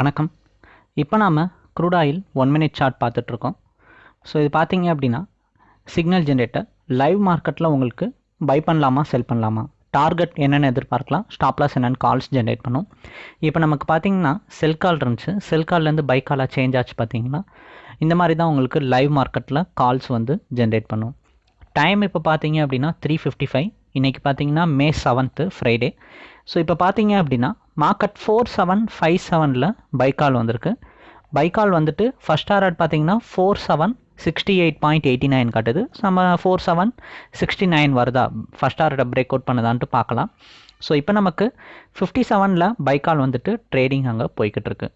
வணக்கம். இப்போ நாம் crude oil one minute chart பார்த்துட்ருக்கோம். ஸோ இது பார்த்தீங்க அப்படின்னா சிக்னல் ஜென்ரேட்டர் லைவ் மார்க்கெட்டில் உங்களுக்கு பை பண்ணலாமா செல் பண்ணலாமா? டார்கெட் என்னென்னு எதிர்பார்க்கலாம் ஸ்டாப்லாஸ் என்னென்னு கால்ஸ் ஜென்ரேட் பண்ணும். இப்போ நமக்கு பார்த்தீங்கன்னா செல் கால் இருந்துச்சு. செல் கால்லேருந்து பை காலாக சேஞ்ச் ஆச்சு பார்த்தீங்கன்னா இந்த மாதிரி தான் உங்களுக்கு லைவ் மார்க்கெட்டில் கால்ஸ் வந்து ஜென்ரேட் பண்ணும். டைம் இப்போ பார்த்தீங்க அப்படின்னா த்ரீ ஃபிஃப்டி ஃபைவ் இன்றைக்கி பார்த்தீங்கன்னா மே செவன்த்து ஃப்ரைடே ஸோ இப்போ பார்த்தீங்க அப்படின்னா மார்க்கெட் ஃபோர் செவன் ஃபைவ் செவனில் பைக்கால் வந்திருக்கு. பைக்கால் வந்துட்டு ஃபஸ்ட் டாரட் பார்த்தீங்கன்னா four seven sixty eight point eighty nine காட்டுது. நம்ம ஃபோர் செவன் சிக்ஸ்டி நைன் வருதா? ஃபஸ்ட் டாரட்டை பிரேக் அவுட் பண்ணுதான்ட்டு பார்க்கலாம் ஸோ இப்போ நமக்கு ஃபிஃப்டி செவனில் பைக்கால் வந்துட்டு ட்ரேடிங் அங்கே போய்கிட்டு இருக்கு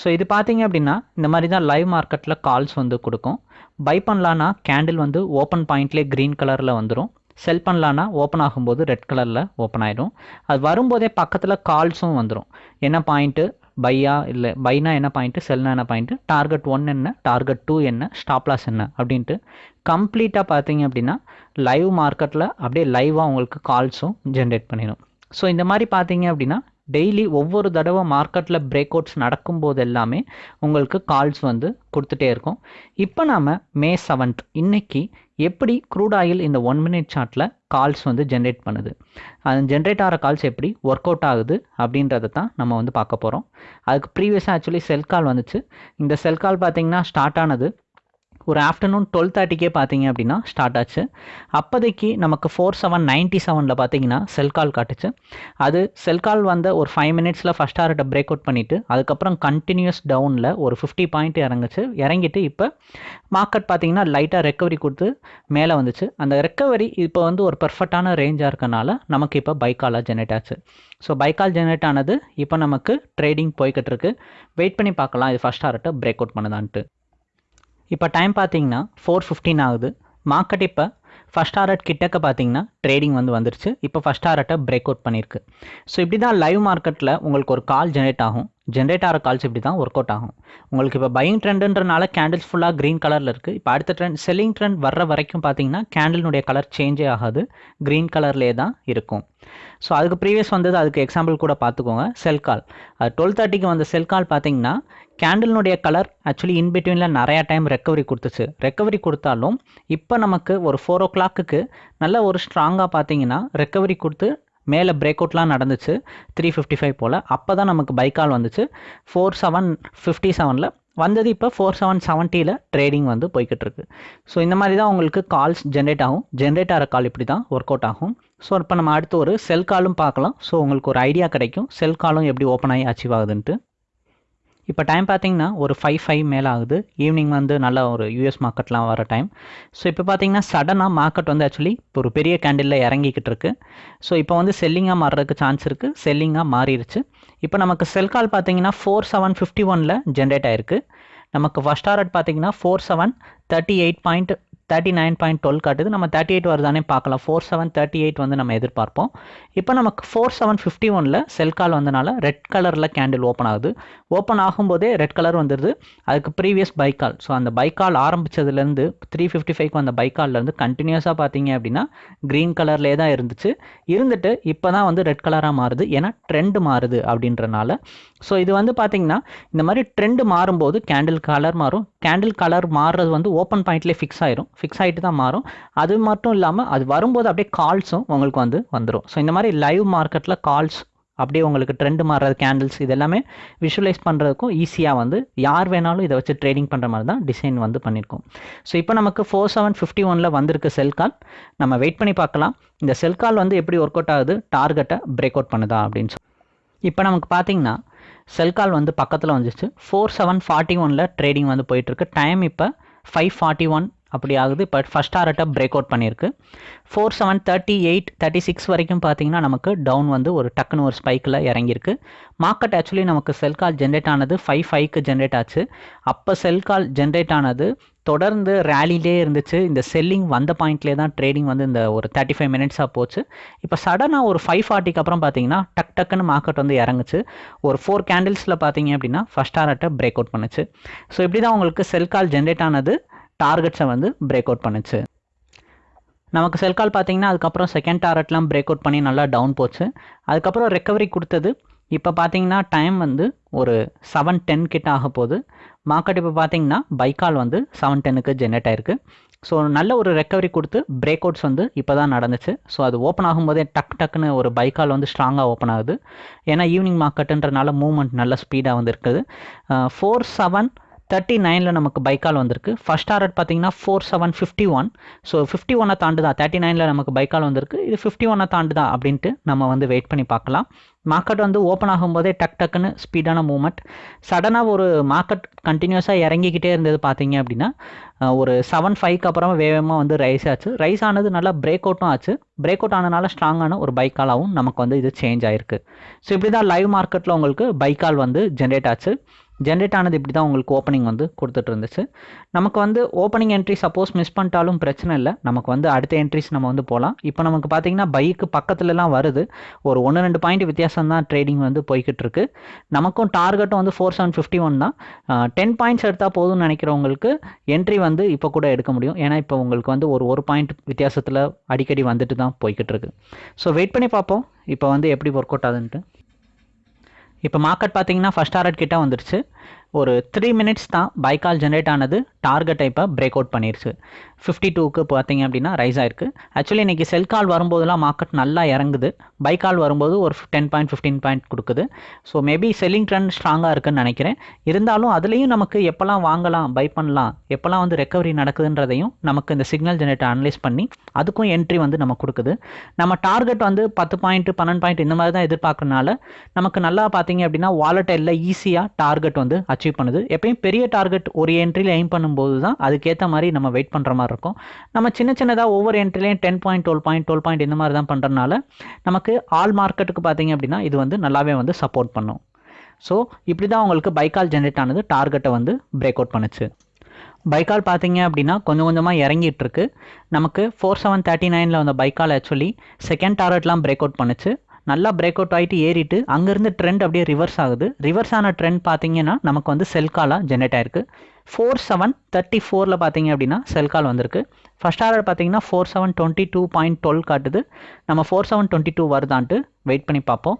ஸோ இது பார்த்தீங்க அப்படின்னா இந்த மாதிரி தான் லைவ் மார்க்கெட்டில் கால்ஸ் வந்து கொடுக்கும். பை பண்ணலான்னா கேண்டில் வந்து ஓப்பன் பாயிண்ட்லேயே க்ரீன் கலரில் வந்துடும் செல் பண்ணலான்னா ஓப்பன் ஆகும்போது ரெட் கலரில் ஓப்பன் ஆகிடும் அது வரும்போதே பக்கத்தில் கால்ஸும் வந்துடும் என்ன பாயிண்ட்டு பையா இல்லை. பைனா என்ன பாயிண்ட்டு செல்னா என்ன பாயிண்ட்டு டார்கெட் ஒன் என்ன? டார்கெட் டூ என்ன? ஸ்டாப்லாஸ் என்ன? அப்படின்ட்டு கம்ப்ளீட்டாக பார்த்தீங்க அப்படின்னா லைவ் மார்க்கெட்டில் அப்படியே லைவாக உங்களுக்கு கால்ஸும் ஜென்ரேட் பண்ணிடும். ஸோ இந்த மாதிரி பார்த்தீங்க அப்படின்னா டெய்லி ஒவ்வொரு தடவை மார்க்கெட்டில் பிரேக் அவுட்ஸ் நடக்கும்போது எல்லாமே உங்களுக்கு கால்ஸ் வந்து கொடுத்துட்டே இருக்கும். இப்போ நாம் மே செவன்த் இன்னைக்கு எப்படி க்ரூட் ஆயில் இந்த ஒன் மினிட் சார்ட்டில் கால்ஸ் வந்து ஜென்ரேட் பண்ணுது? அது ஜென்ரேட் ஆகிற கால்ஸ் எப்படி ஒர்க் அவுட் ஆகுது அப்படின்றத தான் நம்ம வந்து பார்க்க போகிறோம் அதுக்கு ப்ரீவியஸாக ஆக்சுவலி செல் கால் வந்துச்சு. இந்த செல் கால் பார்த்தீங்கன்னா ஸ்டார்ட் ஆனது ஒரு ஆஃப்டர்நூன் டுவெல் தேர்ட்டிக்கே பார்த்தீங்க அப்படின்னா ஸ்டார்ட் ஆச்சு. அப்போதைக்கு நமக்கு ஃபோர் செவன் நைன்ட்டி செவனில் பார்த்தீங்கன்னா செல் கால் காட்டுச்சு. அது செல் கால் வந்த ஒரு ஃபைவ் மினிட்ஸில் ஃபஸ்ட் டார்கெட்டை பிரேக் அவுட் பண்ணிவிட்டு அதுக்கப்புறம் கண்டினியூஸ் டவுனில் ஒரு ஃபிஃப்டி பாயிண்ட் இறங்குச்சு. இறங்கிட்டு இப்போ மார்க்கெட் பார்த்தீங்கன்னா லைட்டாக ரெக்கவரி கொடுத்து மேலே வந்துச்சு. அந்த ரெக்கவரி இப்போ வந்து ஒரு பர்ஃபெக்டான ரேஞ்சாக இருக்கனால நமக்கு இப்போ பைக்காலாக ஜெனரேட் ஆச்சு. ஸோ பைக்கால் ஜெனரேட் ஆனது இப்போ நமக்கு ட்ரேடிங் போய்கிட்டு இருக்கு. வெயிட் பண்ணி பார்க்கலாம். இது ஃபஸ்ட் டார்கெட்டை பிரேக் அவுட் பண்ணுதான்ட்டு. இப்போ டைம் பார்த்தீங்கன்னா ஃபோர் ஃபிஃப்டீன் ஆகுது. மார்க்கெட் இப்போ ஃபஸ்ட் டாரட் கிட்டக்க பார்த்தீங்கன்னா ட்ரேடிங் வந்து வந்துருச்சு. இப்போ ஃபஸ்ட் டாரட்டை பிரேக் அவுட் பண்ணியிருக்கு ஸோ இப்படி தான் லைவ் மார்க்கெட்டில் உங்களுக்கு ஒரு கால் ஜென்ரேட் ஆகும். ஜென்ரேட் ஆகிற கால்ஸ் இப்படி தான் ஒர்க் அவுட் ஆகும். உங்களுக்கு இப்போ பையிங் ட்ரெண்டுன்றனால கேண்டில்ஸ் ஃபுல்லாக க்ரீன் கலரில் இருக்குது இப்போ அடுத்த ட்ரெண்ட் செல்லிங் ட்ரெண்ட் வர்ற வரைக்கும் பார்த்தீங்கன்னா கேண்டில்னுடைய கலர் சேஞ்சே ஆகாது. க்ரீன் கலர்லேயே தான் இருக்கும். ஸோ அதுக்கு ப்ரீவியஸ் வந்தது அதுக்கு எக்ஸாம்பிள் கூட பார்த்துக்கோங்க செல் கால் அது டுவெல் தேர்ட்டிக்கு வந்த செல் கால் பார்த்தீங்கன்னா கேண்டில்னுடைய கலர் ஆக்சுவலி இன்பிட்வீனில் நிறையா டைம் ரெக்கவரி கொடுத்துச்சு. ரெக்கவரி கொடுத்தாலும் இப்போ நமக்கு ஒரு ஃபோர் ஓ கிளாக்குக்கு நல்ல ஒரு ஸ்ட்ராங்காக பார்த்தீங்கன்னா ரெக்கவரி கொடுத்து மேலே பிரேக் அவுட்லாம் நடந்துச்சு. த்ரீ ஃபிஃப்டி ஃபைவ் போல். அப்போ தான் நமக்கு பைக்கால் வந்துச்சு. ஃபோர் செவன் ஃபிஃப்டி செவனில் வந்தது இப்போ ஃபோர் செவன் செவன்ட்டியில் ட்ரேடிங் வந்து போய்கிட்டு இருக்கு ஸோ இந்த மாதிரி தான் உங்களுக்கு கால்ஸ் ஜென்ரேட் ஆகும். ஜென்ரேட் ஆகிற கால் இப்படி தான் ஒர்க் அவுட் ஆகும். ஸோ இப்போ நம்ம அடுத்து ஒரு செல் காலும் பார்க்கலாம். ஸோ உங்களுக்கு ஒரு ஐடியா கிடைக்கும். செல் காலும் எப்படி ஓப்பன் ஆகி அச்சீவ் ஆகுதுன்ட்டு. இப்போ டைம் பார்த்தீங்கன்னா ஒரு ஃபைவ் ஃபைவ் மேலே ஆகுது. ஈவினிங் வந்து நல்ல ஒரு யூஎஸ் மார்க்கெட்லாம் வர டைம் ஸோ இப்போ பார்த்தீங்கன்னா சடனாக மார்க்கெட் வந்து ஆக்சுவலி இப்போ ஒரு பெரிய கேண்டிலில் இறங்கிக்கிட்டு இருக்கு. ஸோ இப்போ வந்து செல்லிங்காக மாறுறதுக்கு சான்ஸ் இருக்குது செல்லிங்காக மாறிடுச்சு. இப்போ நமக்கு செல் கால் பார்த்தீங்கன்னா ஃபோர் செவன் ஃபிஃப்டி ஒனில் ஜென்ரேட் ஆயிருக்கு. நமக்கு ஃபஸ்ட் டாரட் பார்த்தீங்கன்னா four seven thirty eight point thirty nine point twelve காட்டுது. நம்ம தேர்ட்டி எயிட் வருதானே பார்க்கலாம். ஃபோர் செவன் தேர்ட்டி எயிட் வந்து நம்ம எதிர்பார்ப்போம். இப்போ நமக்கு ஃபோர் செவன் ஃபிஃப்டி ஒனில் செல் கால் வந்தனால ரெட் கலரில் கேண்டில் ஓப்பன் ஆகுது. ஓப்பன் ஆகும்போதே ரெட் கலர் வந்துடுது அதுக்கு ப்ரீவியஸ் பைக்கால் ஸோ அந்த பைக்கால் ஆரம்பித்ததுலேருந்து த்ரீ ஃபிஃப்டி ஃபைவ்க்கு வந்த பைக்கால்லேருந்து கண்டினியூஸாக பார்த்தீங்க அப்படின்னா க்ரீன் கலர்லேயே தான் இருந்துச்சு. இருந்துட்டு இப்போ தான் வந்து ரெட் கலராக மாறுது. ஏன்னா ட்ரெண்டு மாறுது அப்படின்றனால. ஸோ இது வந்து பார்த்தீங்கன்னா இந்த மாதிரி ட்ரெண்டு மாறும்போது கேண்டில் கலர் மாறும். கேண்டில் கலர் மாறுறது வந்து ஓப்பன் பாயிண்ட்லேயே ஃபிக்ஸ் ஆயிரும். ஃபிக்ஸ் ஆகிட்டு தான் மாறும். அது மட்டும் இல்லாமல் அது வரும்போது அப்படியே கால்ஸும் உங்களுக்கு வந்து வந்துடும் ஸோ இந்த மாதிரி லைவ் மார்க்கெட்டில் கால்ஸ் அப்படியே உங்களுக்கு ட்ரெண்டு மாறுறது கேண்டில்ஸ் இது எல்லாமே விஷுவலைஸ் பண்ணுறதுக்கும் ஈஸியாக வந்து யார் வேணாலும் இதை வச்சு ட்ரேடிங் பண்ணுற மாதிரி தான் டிசைன் வந்து பண்ணியிருக்கோம் ஸோ இப்போ நமக்கு ஃபோர் செவன் ஃபிஃப்டி ஒனில் வந்திருக்கு செல் கால் நம்ம வெயிட் பண்ணி பார்க்கலாம். இந்த செல் கால் வந்து எப்படி ஒர்க் அவுட் ஆகுது? டார்கெட்டை பிரேக் அவுட் பண்ணுதா அப்படின்னு சொல்லி இப்போ நமக்கு பார்த்தீங்கன்னா செல் கால் வந்து பக்கத்தில் வந்துச்சு ஃபோர் செவன் ஃபார்ட்டி ஒனில் ட்ரேடிங் வந்து போயிட்டுருக்கு டைம் இப்போ ஃபைவ் ஃபார்ட்டி ஒன் அப்படி ஆகுது. இப்போ ஃபஸ்ட் டாரட்டை பிரேக் அவுட் பண்ணியிருக்கு. Four seven thirty eight thirty six வரைக்கும் பார்த்தீங்கன்னா நமக்கு டவுன் வந்து ஒரு டக்குன்னு ஒரு ஸ்பைக்கில் இறங்கியிருக்கு. மார்க்கெட் ஆக்சுவலி நமக்கு செல் கால் ஜென்ரேட் ஆனது ஃபைவ் ஃபைவ்க்கு ஜென்ரேட் ஆச்சு. அப்போ செல் கால் ஜென்ரேட் ஆனது தொடர்ந்து ரேலிலே இருந்துச்சு. இந்த செல்லிங் வந்த பாயிண்ட்லேயே தான் ட்ரேடிங் வந்து இந்த ஒரு தேர்ட்டி ஃபைவ் மினிட்ஸாக போச்சு. இப்போ சடனாக ஒரு ஃபைவ் ஃபார்ட்டிக்கு அப்புறம் பார்த்தீங்கன்னா டக் டக்குன்னு மார்க்கெட் வந்து இறங்குச்சு. ஒரு ஃபோர் கேண்டில்ஸில் பார்த்தீங்க அப்படின்னா ஃபஸ்ட் ஆர்ட்டை பிரேக் அவுட் பண்ணுச்சு. ஸோ இப்படி தான் உங்களுக்கு செல் கால் ஜென்ரேட் ஆனது. டார்கெட்ஸை வந்து பிரேக் அவுட் பண்ணுச்சு. நமக்கு செல் கால் பார்த்தீங்கன்னா அதுக்கப்புறம் செகண்ட் டாரட்லாம் பிரேக் அவுட் பண்ணி நல்லா டவுன் போச்சு. அதுக்கப்புறம் ரெக்கவரி கொடுத்தது. இப்போ பார்த்தீங்கன்னா டைம் வந்து ஒரு செவன் டென் கிட்ட ஆக போகுது. மார்க்கெட் இப்போ பார்த்தீங்கன்னா பைக்கால் வந்து செவன் டென்னுக்கு ஜென்ரேட் ஆயிருக்கு. ஸோ நல்ல ஒரு ரெக்கவரி கொடுத்து பிரேக் அவுட்ஸ் வந்து இப்போ தான் நடந்துச்சு. ஸோ அது ஓப்பன் ஆகும்போதே டக் டக்குன்னு ஒரு பைக்கால் வந்து ஸ்ட்ராங்காக ஓப்பன் ஆகுது. ஏன்னா ஈவினிங் மார்க்கெட்டுன்றனால மூவ்மெண்ட் நல்ல ஸ்பீடாக வந்து இருக்குது. ஃபோர் செவன் தேர்ட்டி நைனில் நமக்கு பைக்கால் வந்திருக்கு. ஃபஸ்ட் டாரட் பார்த்தீங்கன்னா four seven fifty one so fifty ஒன்னை தாண்டுதா? தேர்ட்டி நைனில் நமக்கு பைக்கால் வந்திருக்கு. இது ஃபிஃப்டி ஒன்னை தாண்டுதா? அப்படின்ட்டு நம்ம வந்து வெயிட் பண்ணி பார்க்கலாம். மார்க்கெட் வந்து ஓப்பன் ஆகும்போதே டக் டக்குன்னு ஸ்பீடான மூமெண்ட் சடனாக ஒரு மார்க்கெட் கண்டினியூஸாக இறங்கிக்கிட்டே இருந்தது பார்த்தீங்க அப்படின்னா ஒரு செவன் ஃபைவ்க்கு அப்புறமா வேகமாக வந்து ரைஸ் ஆச்சு. ரைஸ் ஆனது நல்லா பிரேக் அவுட்டும் ஆச்சு. பிரேக் அவுட் ஆனதுனால ஸ்ட்ராங்கான ஒரு பைக்காலாகவும் நமக்கு வந்து இது சேஞ்ச் ஆயிருக்கு. ஸோ இப்படி தான் லைவ் மார்க்கெட்டில் உங்களுக்கு பைக்கால் வந்து ஜென்ரேட் ஆச்சு. ஜென்ரேட் ஆனது இப்படி தான் உங்களுக்கு ஓப்பனிங் வந்து கொடுத்துட்டு இருந்துச்சு. நமக்கு வந்து ஓப்பனிங் என்ட்ரி சப்போஸ் மிஸ் பண்ணிட்டாலும் பிரச்சனை இல்லை. நமக்கு வந்து அடுத்த என்ட்ரிஸ் நம்ம வந்து போகலாம் இப்போ நமக்கு பார்த்தீங்கன்னா பைக்கு பக்கத்துலலாம் வருது. ஒரு ஒன்று ரெண்டு பாயிண்ட் வித்தியாசம் தான் ட்ரேடிங் வந்து போய்கிட்டு இருக்கு. நமக்கும் டார்கெட்டும் வந்து ஃபோர் செவன் ஃபிஃப்டி ஒன் தான் டென் பாயிண்ட்ஸ் எடுத்தால் போதும்னு நினைக்கிறவங்களுக்கு என்ட்ரி வந்து இப்போ கூட எடுக்க முடியும். ஏன்னா இப்போ உங்களுக்கு வந்து ஒரு ஒரு பாயிண்ட் வித்தியாசத்தில் அடிக்கடி வந்துட்டு தான் போய்கிட்டு இருக்கு. ஸோ வெயிட் பண்ணி பார்ப்போம். இப்போ வந்து எப்படி ஒர்க் அவுட் ஆகுதுன்ட்டு. இப்போ மார்க்கெட் பார்த்தீங்கன்னா ஃபஸ்ட் டாரட் கிட்ட வந்துருச்சு. ஒரு த்ரீ மினிட்ஸ் தான் பைக்கால் ஜென்ரேட் ஆனது டார்கெட்டை இப்போ பிரேக் அவுட் பண்ணிருச்சு. ஃபிஃப்டி டூக்கு பார்த்தீங்க அப்படின்னா ரைஸ் ஆயிருக்கு. ஆக்சுவலி இன்றைக்கி செல் கால் வரும்போதெல்லாம் மார்க்கெட் நல்லா இறங்குது. பை கால் வரும்போது ஒரு டென் பாயிண்ட் ஃபிஃப்டீன் பாயிண்ட் கொடுக்குது. ஸோ மேபி செல்லிங் ட்ரெண்ட் ஸ்ட்ராங்காக இருக்குன்னு நினைக்கிறேன். இருந்தாலும் அதுலேயும் நமக்கு எப்போல்லாம் வாங்கலாம் பை பண்ணலாம் எப்போல்லாம் வந்து ரெக்கவரி நடக்குதுன்றதையும் நமக்கு இந்த சிக்னல் ஜென்ரேட்டர் அனலைஸ் பண்ணி அதுக்கும் என்ட்ரி வந்து நம்ம கொடுக்குது. நம்ம டார்கெட் வந்து பத்து பாயிண்ட் பன்னெண்டு பாயிண்ட் இந்த மாதிரி தான் எதிர்பார்க்கறனால நமக்கு நல்லா பார்த்தீங்க அப்படின்னா வாலட்டைலில் ஈஸியாக டார்கெட் வந்து அச்சீவ் பண்ணுது. எப்பயும் பெரிய டார்கெட் ஒரு என்ட்ரியில் எய்ம் பண்ணும்போது தான் அதுக்கேற்ற மாதிரி நம்ம வெயிட் பண்ணுற மாதிரி இருக்கும். நம்ம சின்ன சின்னதாக ஒவ்வொரு என்ட்ரிலையும் ten point twelve point twelve point இந்த மாதிரி தான் பண்ணுறதுனால நமக்கு ஆல் மார்க்கெட்டுக்கு பார்த்தீங்க அப்படின்னா இது வந்து நல்லாவே வந்து சப்போர்ட் பண்ணும். ஸோ இப்படி தான் உங்களுக்கு பைக்கால் ஜென்ரேட் ஆனது டார்கெட்டை வந்து பிரேக் அவுட் பண்ணுச்சு. பைக்கால் பார்த்தீங்க அப்படின்னா கொஞ்சம் கொஞ்சமாக இறங்கிட்டு இருக்கு. நமக்கு ஃபோர் செவன் தேர்ட்டி நைனில் வந்த பைக்கால் ஆக்சுவலி செகண்ட் டார்கெட்லாம் பிரேக் அவுட் பண்ணுச்சு. நல்லா பிரேக் அவுட் ஆகிட்டு ஏறிட்டு அங்கேருந்து ட்ரெண்ட் அப்படியே ரிவர்ஸ் ஆகுது. ரிவர்ஸ் ஆன ட்ரெண்ட் பார்த்தீங்கன்னா நமக்கு வந்து செல் காலாக ஜென்ரேட் ஆயிருக்கு. ஃபோர் செவன் தேர்ட்டி ஃபோரில் பார்த்தீங்க அப்படின்னா செல் கால் வந்திருக்கு. ஃபஸ்ட் ஆர்டர் பார்த்தீங்கன்னா four seven twenty two point twelve காட்டுது. நம்ம ஃபோர் செவன் டுவெண்ட்டி டூ வருதான்ட்டு வெயிட் பண்ணி பார்ப்போம்.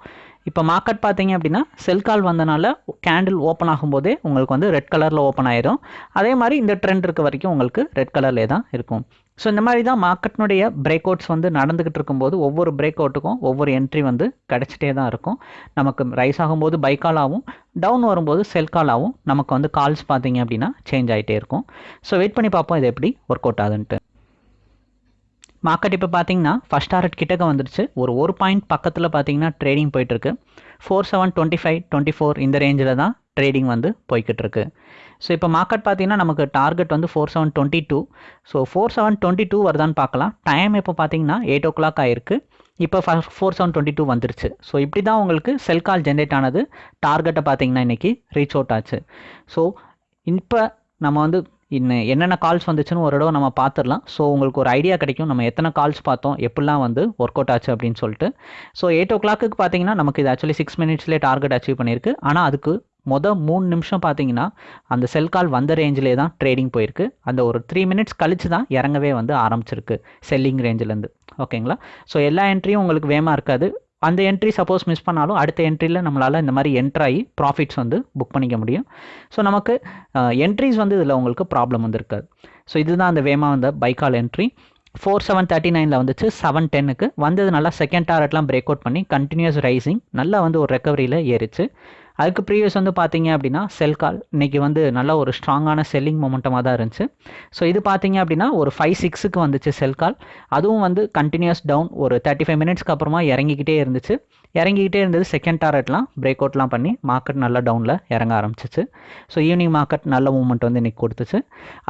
இப்போ மார்க்கெட் பார்த்தீங்க அப்படின்னா செல் கால் வந்தனால கேண்டில் ஓப்பன் ஆகும்போதே உங்களுக்கு வந்து ரெட் கலரில் ஓப்பன் ஆயிரும். அதே மாதிரி இந்த ட்ரெண்ட் இருக்க வரைக்கும் உங்களுக்கு ரெட் கலர்லேயே தான் இருக்கும். ஸோ இந்த மாதிரி தான் மார்க்கெட்னுடைய பிரேக் அவுட்ஸ் வந்து நடந்துகிட்டு இருக்கும்போது ஒவ்வொரு பிரேக் அவுட்டுக்கும் ஒவ்வொரு என்ட்ரி வந்து கிடச்சிட்டே தான் இருக்கும். நமக்கு ரைஸ் ஆகும்போது பைக்கால் ஆகும். டவுன் வரும்போது செல் காலாகவும் நமக்கு வந்து கால்ஸ் பார்த்தீங்க அப்படின்னா சேஞ்ச் ஆகிட்டே இருக்கும். ஸோ வெயிட் பண்ணி பார்ப்போம் இது எப்படி ஒர்க் அவுட் ஆகுதுன்ட்டு. மார்க்கெட் இப்போ பார்த்தீங்கன்னா ஃபஸ்ட் டாரட் கிட்டக்க வந்துருச்சு. ஒரு ஒரு பாயிண்ட் பக்கத்தில் பார்த்தீங்கன்னா ட்ரேடிங் போயிட்டுருக்கு. Four seven twenty five twenty four இந்த ரேஞ்சில் தான் ட்ரேடிங் வந்து போய்கிட்டு இருக்கு ஸோ இப்போ மார்க்கெட் பார்த்தீங்கன்னா நமக்கு டார்கெட் வந்து four seven twenty two so four seven twenty two வருதான்னு பார்க்கலாம். டைம் இப்போ பார்த்தீங்கன்னா எயிட் ஓ கிளாக் ஆயிருக்கு. இப்போ ஃபோர் செவன் டுவெண்ட்டி டூ வந்துருச்சு. ஸோ இப்படி தான் உங்களுக்கு செல் கால் ஜென்ரேட் ஆனது. டார்கெட்டை பார்த்தீங்கன்னா இன்றைக்கி ரீச் அவுட் ஆச்சு. ஸோ இப்போ நம்ம வந்து இன்னும் என்னென்ன கால்ஸ் வந்துச்சுன்னு ஒரு தடவை நம்ம பார்த்துடலாம். ஸோ உங்களுக்கு ஒரு ஐடியா கிடைக்கும். நம்ம எத்தனை கால்ஸ் பார்த்தோம்? எப்படிலாம் வந்து ஒர்க் அவுட் ஆச்சு அப்படின்னு சொல்லிட்டு. ஸோ எயிட் ஓ கிளாக்கு பார்த்தீங்கன்னா நமக்கு இது ஆக்சுவலி சிக்ஸ் மினிட்ஸ்லேயே டார்கெட் அச்சீவ் பண்ணியிருக்கு. ஆனால் அதுக்கு மொதல் மூணு நிமிஷம் பார்த்தீங்கன்னா அந்த செல் கால் வந்த ரேஞ்சிலே தான் ட்ரேடிங் போயிருக்கு. அந்த ஒரு த்ரீ மினிட்ஸ் கழிச்சு தான் இறங்கவே வந்து ஆரம்பிச்சிருக்கு செல்லிங் ரேஞ்சிலேருந்து ஓகேங்களா? ஸோ எல்லா என்ட்ரியும் உங்களுக்கு வேமாக இருக்காது. அந்த என்ட்ரி சப்போஸ் மிஸ் பண்ணாலும் அடுத்த என்ட்ரியில் நம்மளால் இந்த மாதிரி என்ட்ராகி ப்ராஃபிட்ஸ் வந்து புக் பண்ணிக்க முடியும். ஸோ நமக்கு என்ட்ரிஸ் வந்து இதில் உங்களுக்கு ப்ராப்ளம் வந்து இருக்காது. ஸோ இதுதான் அந்த வேமா வந்த பைக்கால் என்ட்ரி ஃபோர் செவன் தேர்ட்டி நைனில் வந்துச்சு. செவன் டென்னுக்கு வந்தது நல்லா செகண்ட் டாரெட்லாம் பிரேக் அவுட் பண்ணி கண்டினியூஸ் ரைசிங் நல்லா வந்து ஒரு ரெக்கவரியில் ஏறிச்சு. அதுக்கு ப்ரீவியஸ் வந்து பார்த்தீங்க அப்படின்னா செல் கால் இன்றைக்கி வந்து நல்ல ஒரு ஸ்ட்ராங்கான செல்லிங் மொமெண்டமாக தான் இருந்துச்சு. ஸோ இது பார்த்தீங்க அப்படின்னா ஒரு ஃபைவ் சிக்ஸுக்கு வந்துச்சு செல் கால் அதுவும் வந்து கண்டினியூஸ் டவுன் ஒரு தேர்ட்டி ஃபைவ் மினிட்ஸ்க்கு அப்புறமா இறங்கிக்கிட்டே இருந்துச்சு. இறங்கிக்கிட்டே இருந்தது செகண்ட் டாரட்லாம் பிரேக் அவுட்லாம் பண்ணி மார்க்கெட் நல்லா டவுனில் இறங்க ஆரம்பிச்சிச்சு. ஸோ ஈவினிங் மார்க்கெட் நல்ல மூவ்மெண்ட் வந்து இன்றைக்கி கொடுத்துச்சு.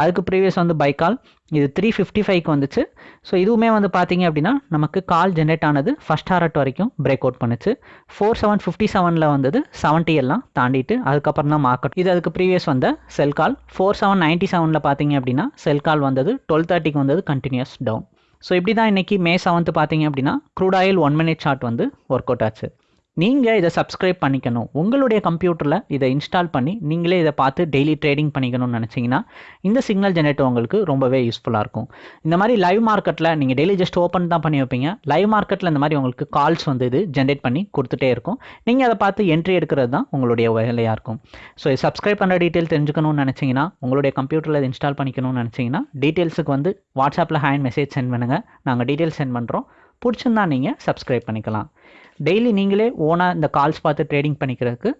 அதுக்கு ப்ரீவியஸ் வந்து பை கால் இது த்ரீ ஃபிஃப்டி ஃபைவ்க்கு வந்துச்சு. ஸோ இதுவுமே வந்து பார்த்தீங்க அப்படின்னா நமக்கு கால் ஜென்ரேட் ஆனது ஃபஸ்ட் டாரட் வரைக்கும் பிரேக் அவுட் பண்ணுச்சு. ஃபோர் செவன் ஃபிஃப்டி செவனில் வந்தது செவன்ட்டி எல்லாம் தாண்டிட்டு அதுக்கப்புறம் தான் மார்க்கெட் இது அதுக்கு ப்ரீவியஸ் வந்த sell call four seven ninety செவனில் பார்த்தீங்க அப்படின்னா செல் கால் வந்தது டுவெல் தேர்ட்டிக்கு வந்தது கண்டினியூஸ் டவுன் ஸோ இப்படி தான் இன்றைக்கி மே செவன்த்து பார்த்தீங்க அப்படின்னா crude oil one minute short வந்து ஒர்க் அவுட் ஆச்சு. நீங்கள் இதை சப்ஸ்கிரைப் பண்ணிக்கணும். உங்களுடைய கம்ப்யூட்டரில் இதை இன்ஸ்டால் பண்ணி நீங்களே இதை பார்த்து டெய்லி ட்ரேடிங் பண்ணிக்கணும்னு நினச்சிங்கன்னா இந்த சிக்னல் ஜெனரேட்டர் உங்களுக்கு ரொம்பவே யூஸ்ஃபுல்லாக இருக்கும். இந்த மாதிரி லைவ் மார்க்கெட்டில் நீங்கள் டெய்லி ஜஸ்ட் ஓப்பன் தான் பண்ணி வைப்பீங்க. லைவ் மார்க்கெட்டில் இந்த மாதிரி உங்களுக்கு கால்ஸ் வந்து இது ஜென்ரேட் பண்ணி கொடுத்துட்டே இருக்கும். நீங்கள் அதை பார்த்து என்ட்ரி எடுக்கிறது தான் உங்களுடைய வேலையாக இருக்கும். ஸோ இது சப்ஸ்கிரைப் பண்ணுற டீட்டெயில் தெரிஞ்சுக்கணும்னு நினச்சிங்கன்னா உங்களுடைய கம்ப்யூட்டரில் இதை இன்ஸ்டால் பண்ணிக்கணும்னு நினச்சிங்கன்னா டீட்டெயில்ஸுக்கு வந்து வாட்ஸ்அப்பில் ஹேண்ட் மெசேஜ் சென்ட் பண்ணுங்கள் நாங்கள் டீட்டெயில்ஸ் சென்ட் பண்ணுறோம் பிடிச்சிருந்தா நீங்கள் சப்ஸ்கிரைப் பண்ணிக்கலாம். டெய்லி நீங்களே ஓனாக இந்த கால்ஸ் பார்த்து ட்ரேடிங் பண்ணிக்கிறதுக்கு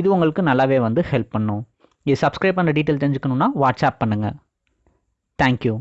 இது உங்களுக்கு நல்லாவே வந்து ஹெல்ப் பண்ணும். இது சப்ஸ்கிரைப் பண்ணுற டீட்டெயில் தெரிஞ்சுக்கணுன்னா வாட்ஸ்அப் பண்ணுங்கள் தேங்க்யூ